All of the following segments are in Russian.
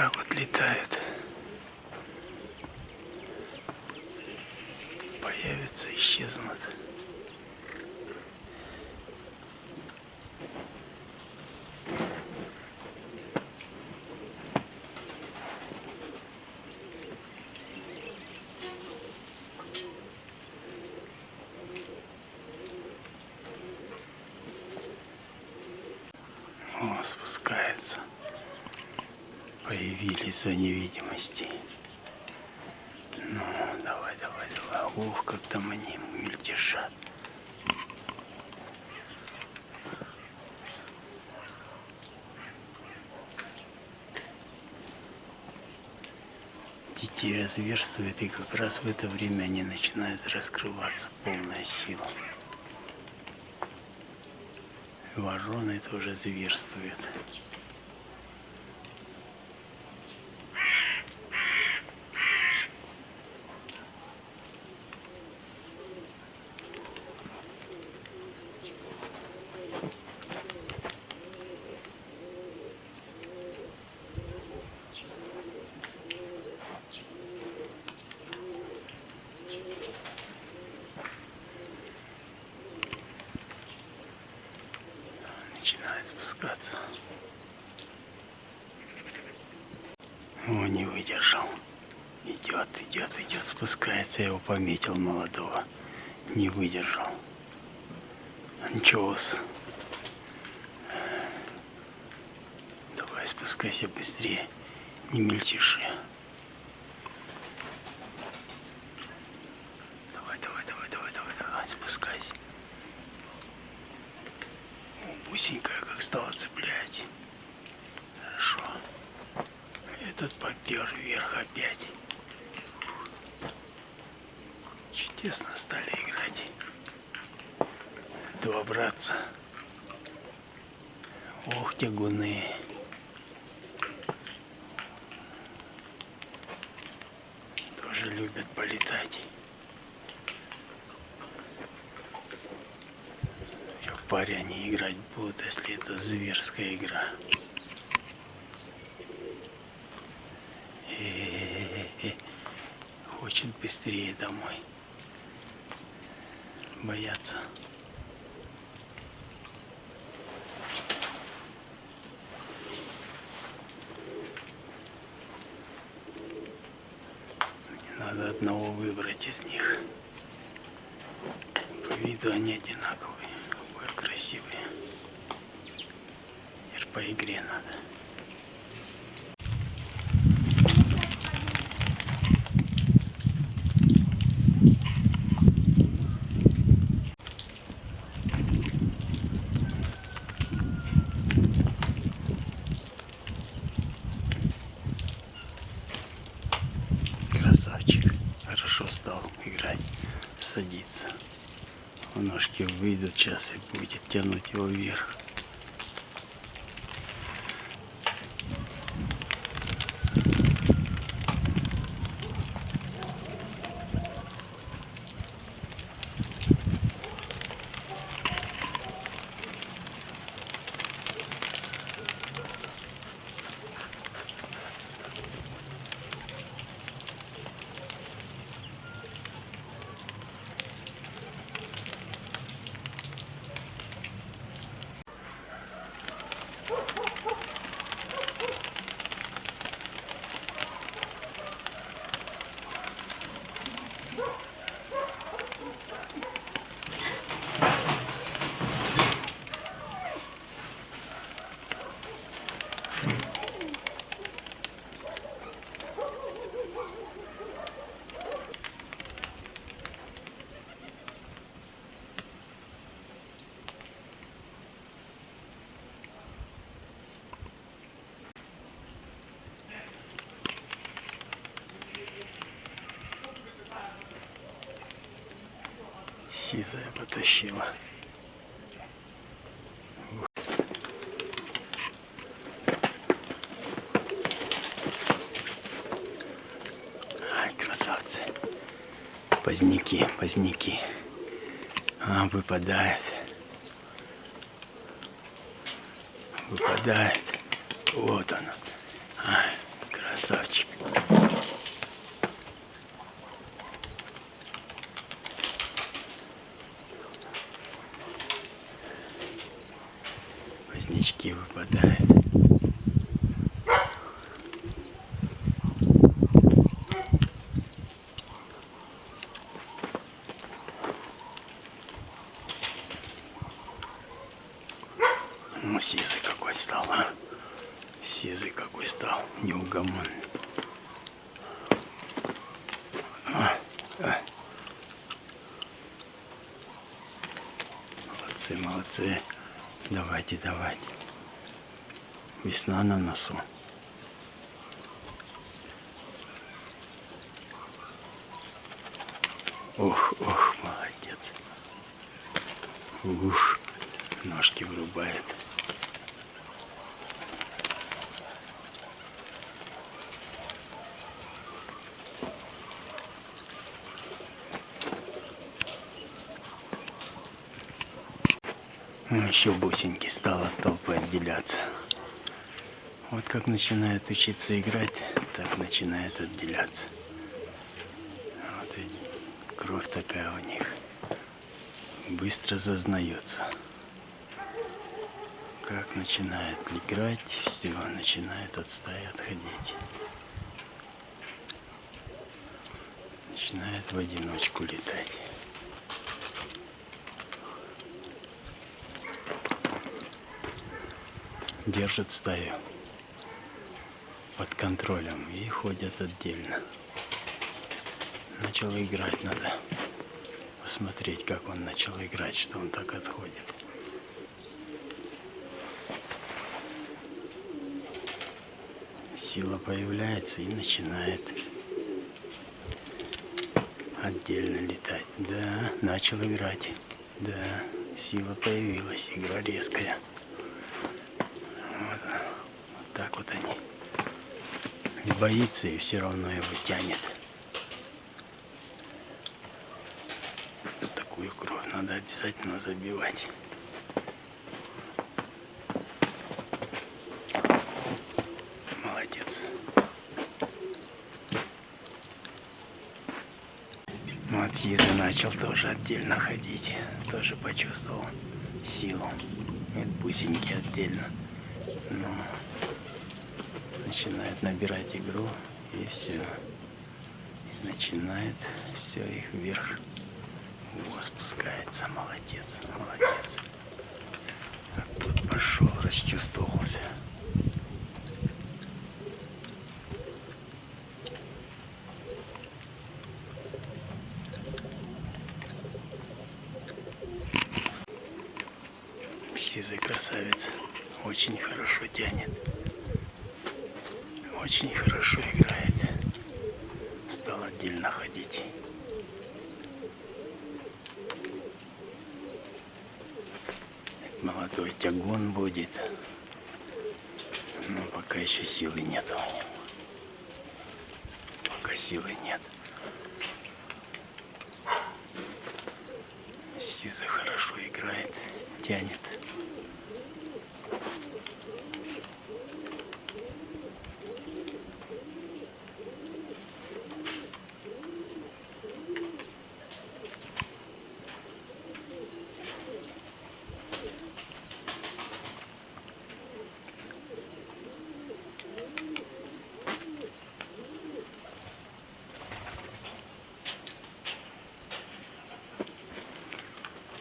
так вот летают. Появятся, исчезнут. О, спускается. Появились за невидимости. Ну, давай, давай, давай. Ух, как там они мельтешат. Детей разверстывает, и как раз в это время они начинают раскрываться полная сила. Вороны тоже зверствуют. Начинает спускаться. О, не выдержал. Идет, идет, идет, спускается. Я его пометил молодого. Не выдержал. Анчоус. Давай спускайся быстрее. Не мельтеши. Давай, давай, давай, давай, давай, давай, спускайся. Бусенькая как стала цеплять. Хорошо. Этот попер вверх опять. Чудесно стали играть. Два братца. Ох, тягуны. Тоже любят полетать. в паре они играть будут, если это зверская игра. Хочет быстрее домой. Боятся. Надо одного выбрать из них. По виду они одинаковые красивые. Это по игре надо. Красавчик. Хорошо стал играть, садиться ножки выйдут сейчас и будет тянуть его вверх. Сизая потащила. Ай, красавцы. Поздняки, поздняки. А, выпадает. Выпадает. Вот он. Ай, Сизый какой стал, неугомонный. А, а. Молодцы. Давайте, давайте. Весна на носу. Ох, ох, молодец. Ух, ножки врубает. Еще бусинки стал от толпы отделяться. Вот как начинает учиться играть, так начинает отделяться. Вот и кровь такая у них. Быстро зазнается. Как начинает играть, все, начинает от стаи отходить. Начинает в одиночку летать. Держат стаю под контролем и ходят отдельно. Начал играть, надо посмотреть, как он начал играть, что он так отходит. Сила появляется и начинает отдельно летать. Да, начал играть. Да, сила появилась, игра резкая. Так вот они. И боится, и все равно его тянет. Такую кровь надо обязательно забивать. Молодец. Вот Зиза начал тоже отдельно ходить. Тоже почувствовал силу. Нет, бусинки отдельно. Но начинает набирать игру и все. начинает все их вверх. О, спускается. Молодец, молодец. Тут пошел, расчувствовался. Сизый красавец. Очень хорошо тянет очень хорошо играет. Стал отдельно ходить. Молодой тягун будет. Но пока еще силы нет у него. Силы нет. Сиза хорошо играет, тянет.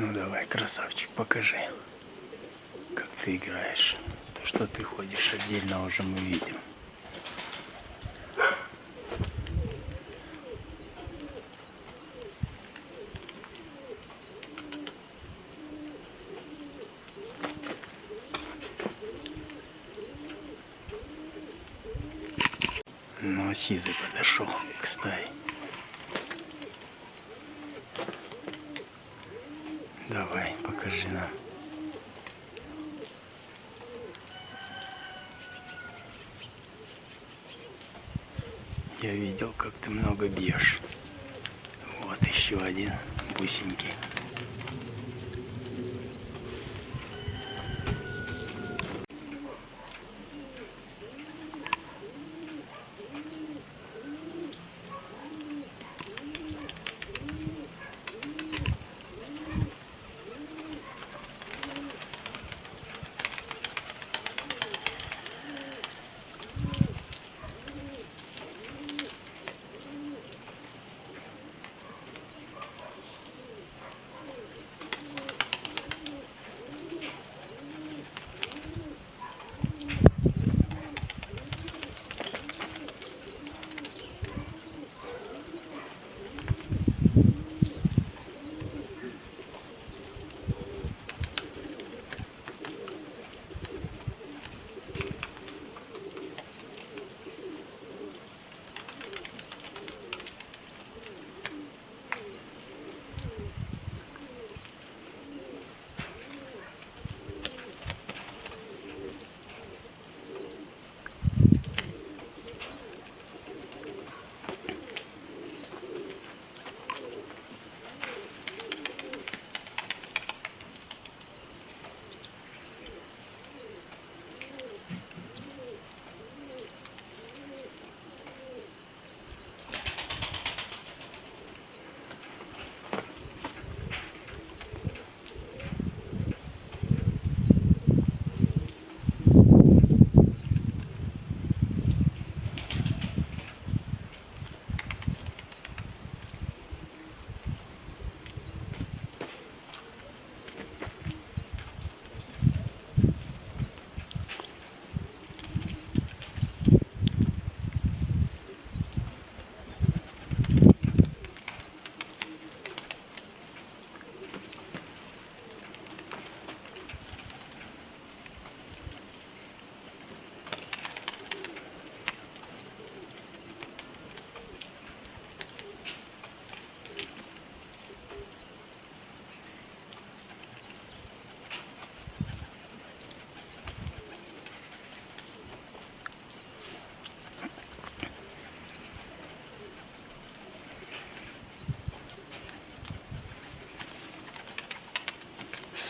Ну давай, красавчик, покажи, как ты играешь. То, что ты ходишь отдельно, уже мы видим. Ну, Сизый подошел к стае. Давай, покажи нам. Я видел, как ты много бьешь. Вот еще один бусинки.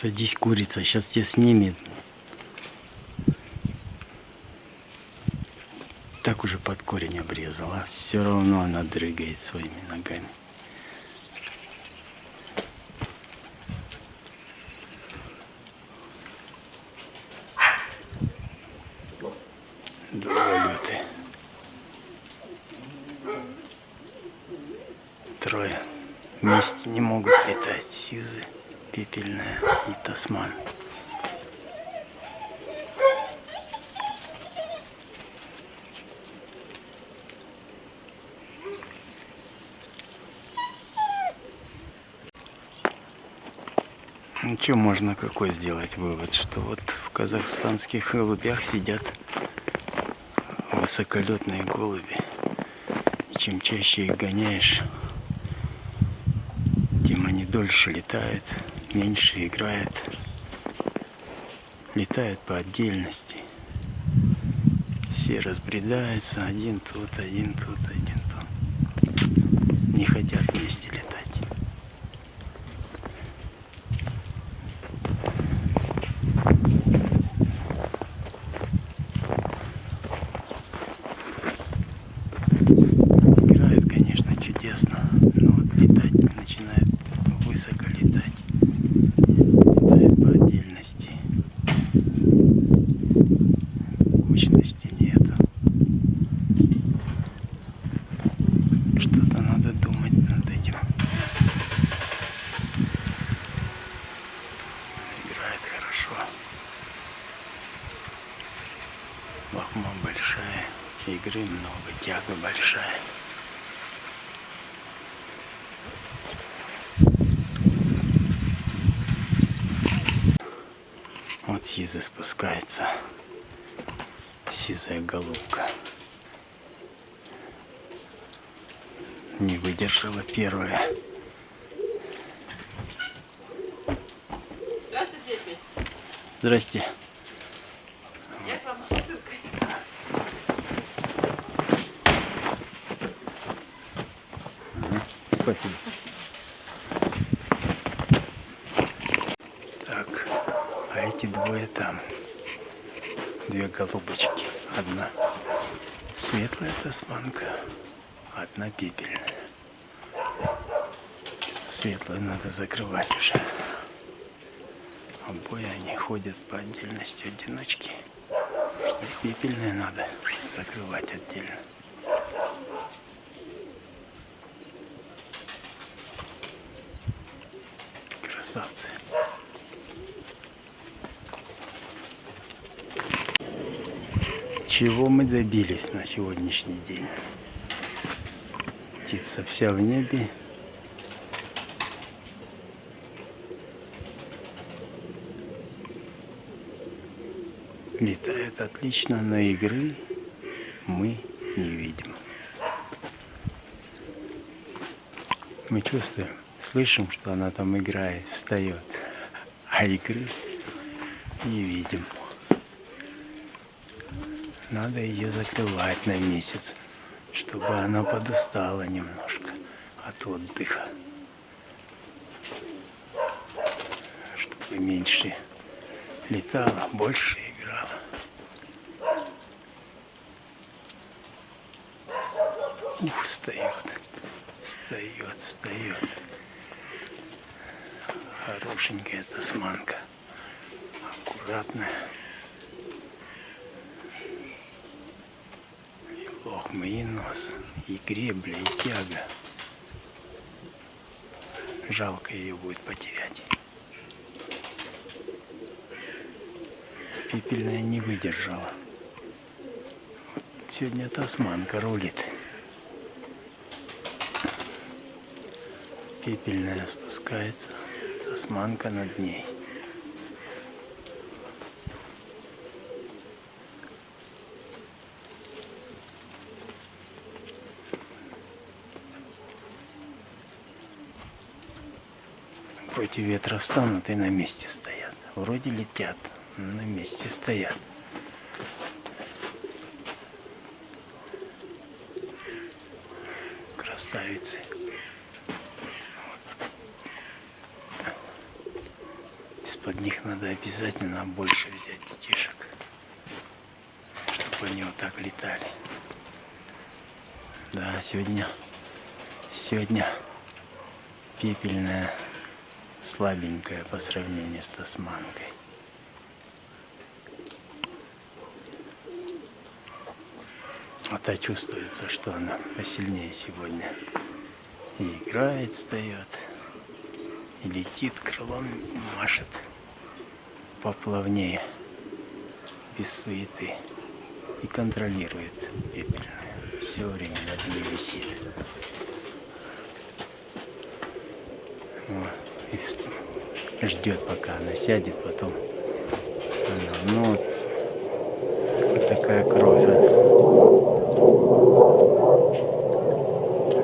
Садись, курица, сейчас тебя снимет. Так уже под корень обрезала, все равно она дрыгает своими ногами. Долголеты. Трое вместе не могут летать. Сизы, пепельная Ну что можно какой сделать вывод, что вот в казахстанских голубях сидят высоколетные голуби. И чем чаще их гоняешь, тем они дольше летают, меньше играют. Летают по отдельности. Все разбредаются, один тут, один тут, один тут. Не хотят вместе летать. Играет, конечно, чудесно, но вот летать начинает высоко летать. Летает по отдельности. Кучности нету. Что-то надо думать над этим. Играет хорошо. Лохма большая, игры много, тяга большая. Вот сиза спускается. Сизая голубка. Не выдержала первая. Здравствуйте, Петь. Здрасте. Я к вам с посылкой. Спасибо. Так, а эти двое там. Две голубочки. Одна светлая тасманка, одна пепельная. Светлую надо закрывать уже. Обои они ходят по отдельности одиночки. Пепельные надо закрывать отдельно. Красавцы. Чего мы добились на сегодняшний день? Птица вся в небе. Летает отлично, но игры мы не видим. Мы чувствуем, слышим, что она там играет, встает, а игры не видим. Надо ее закрывать на месяц, чтобы она подустала немножко от отдыха. Чтобы меньше летала, больше играла. Ух, встает, встает, встает. Хорошенькая тасманка, аккуратная. И лохма, и нос, и гребля, и тяга. Жалко ее будет потерять. Пепельная не выдержала. Сегодня тасманка рулит. Пепельная спускается, тасманка над ней. Против ветра встанут и на месте стоят. Вроде летят, но на месте стоят. Красавицы. из-под них надо обязательно больше взять детишек, чтобы они вот так летали. Да, сегодня, сегодня пепельная, слабенькая по сравнению с тасманкой. А чувствуется, что она посильнее сегодня. И играет, встает, и летит крылом, машет поплавнее, без суеты. И контролирует пепельную. Все время над ней висит. Вот. Ждет, пока она сядет, потом. Она, ну вот, вот такая кровь.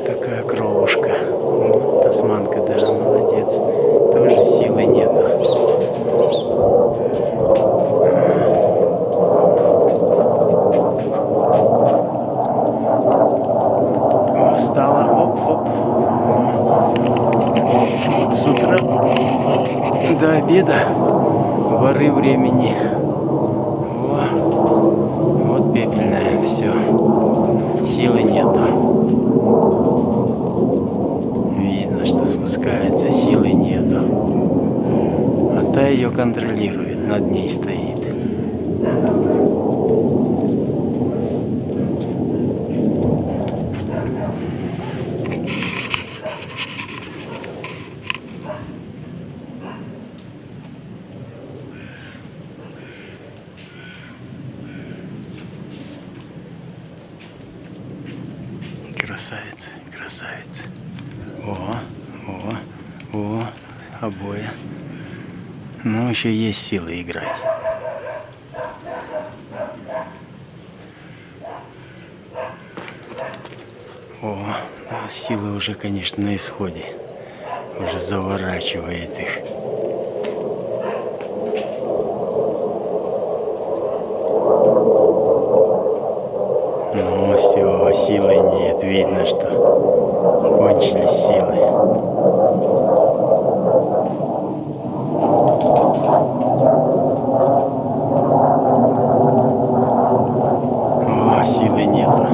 Такая кровушка. Ну, тасманка, да, молодец. Тоже силы нету. Стала, оп, оп. Вот с утра до обеда воры времени. Во. Вот пепельная, все. Силы нету. Видно, что спускается, силы нету. А та ее контролирует, над ней стоит. Красавица, красавица. О, о, о, обои. Ну, еще есть силы играть. О, силы уже, конечно, на исходе. Уже заворачивает их. Ну все, силы нет. Видно, что кончились силы. О, силы нету.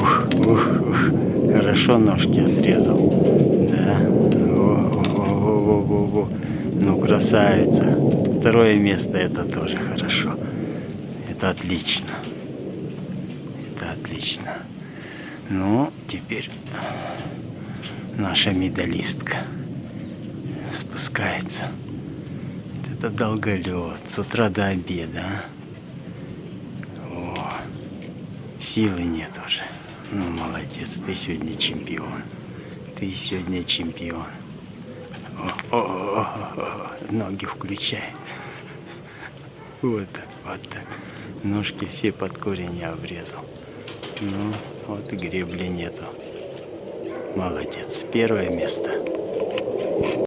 Ух, ух, ух. Хорошо ножки отрезал. Да. Во, во, во, во, во, во. Ну, красавица. Второе место это тоже хорошо. Это отлично. Это отлично. Ну, теперь наша медалистка спускается. Это долголет. С утра до обеда. а. О, силы нет уже. Ну, молодец, ты сегодня чемпион. Ты сегодня чемпион. О, о, о, о, о, ноги включай. Вот так, вот так. Ножки все под корень я обрезал. Ну, вот и гребли нету. Молодец. Первое место.